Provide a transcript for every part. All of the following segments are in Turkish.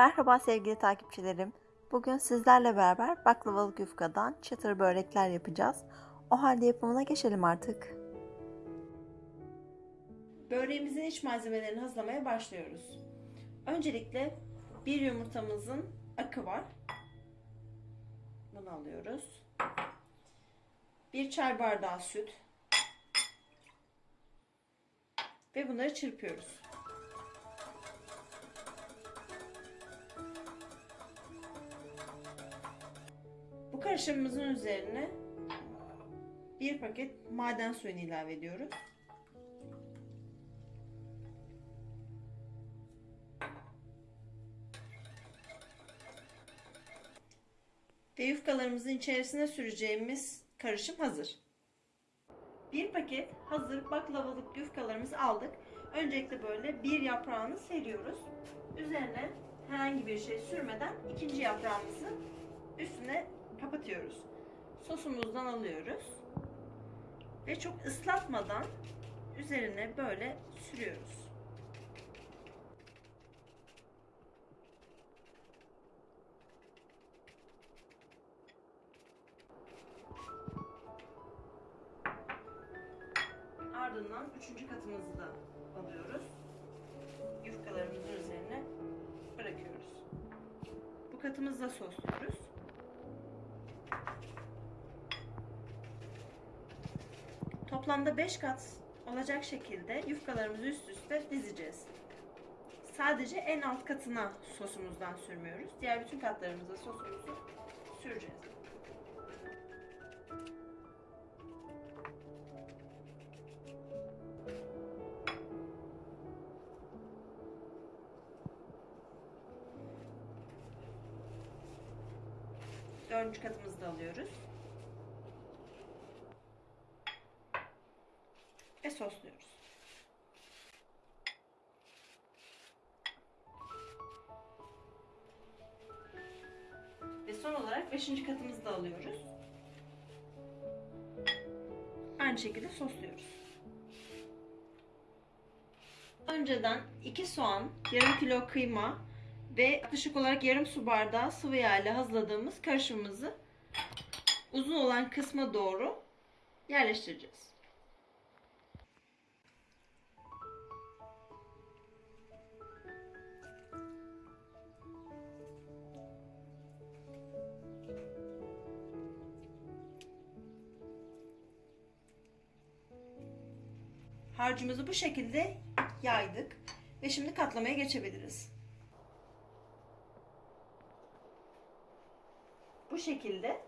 Merhaba sevgili takipçilerim. Bugün sizlerle beraber baklavalı yufkadan çıtır börekler yapacağız. O halde yapımına geçelim artık. Böreğimizin iç malzemelerini hazırlamaya başlıyoruz. Öncelikle bir yumurtamızın akı var. Bunu alıyoruz. Bir çay bardağı süt. Ve bunları çırpıyoruz. Karışımımızın üzerine bir paket maden suyunu ilave ediyoruz. Ve yufkalarımızın içerisine süreceğimiz karışım hazır. Bir paket hazır baklavalık yufkalarımızı aldık. Öncelikle böyle bir yaprağını seriyoruz. Üzerine herhangi bir şey sürmeden ikinci yaprağımızı üstüne kapatıyoruz. Sosumuzdan alıyoruz. Ve çok ıslatmadan üzerine böyle sürüyoruz. Ardından üçüncü katımızı da alıyoruz. Yufkalarımızın üzerine bırakıyoruz. Bu katımızı da sosluyoruz. Toplamda 5 kat olacak şekilde yufkalarımızı üst üste dizeceğiz. Sadece en alt katına sosumuzdan sürmüyoruz. Diğer bütün katlarımıza sosumuzu süreceğiz. Dördüncü katımızı da alıyoruz. Ve sosluyoruz. Ve son olarak beşinci katımızı da alıyoruz. Aynı şekilde sosluyoruz. Önceden 2 soğan, yarım kilo kıyma, ve yaklaşık olarak yarım su bardağı sıvı yağ ile hazırladığımız karışımımızı uzun olan kısma doğru yerleştireceğiz. Harcımızı bu şekilde yaydık ve şimdi katlamaya geçebiliriz. Bu şekilde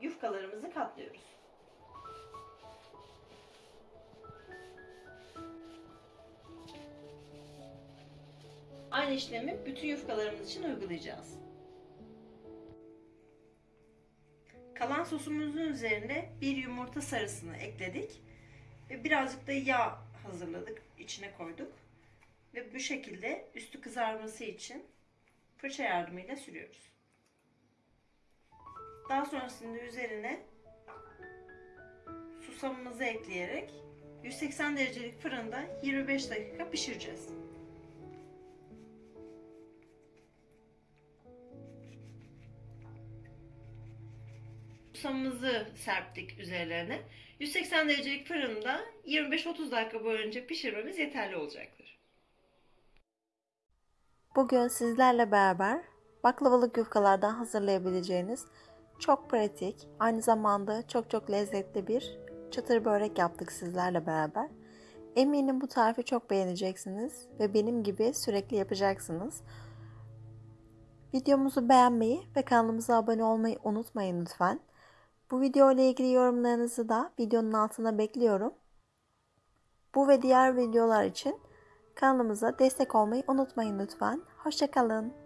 yufkalarımızı katlıyoruz. Aynı işlemi bütün yufkalarımız için uygulayacağız. Kalan sosumuzun üzerine bir yumurta sarısını ekledik ve birazcık da yağ hazırladık, içine koyduk ve bu şekilde üstü kızarması için fırça yardımıyla sürüyoruz. Daha sonrasında üzerine susamımızı ekleyerek 180 derecelik fırında 25 dakika pişireceğiz. Susamımızı serptik üzerlerine. 180 derecelik fırında 25-30 dakika boyunca pişirmemiz yeterli olacaktır. Bugün sizlerle beraber baklavalık yufkalardan hazırlayabileceğiniz çok pratik, aynı zamanda çok çok lezzetli bir çıtır börek yaptık sizlerle beraber. Eminim bu tarifi çok beğeneceksiniz ve benim gibi sürekli yapacaksınız. Videomuzu beğenmeyi ve kanalımıza abone olmayı unutmayın lütfen. Bu video ile ilgili yorumlarınızı da videonun altına bekliyorum. Bu ve diğer videolar için kanalımıza destek olmayı unutmayın lütfen. Hoşçakalın.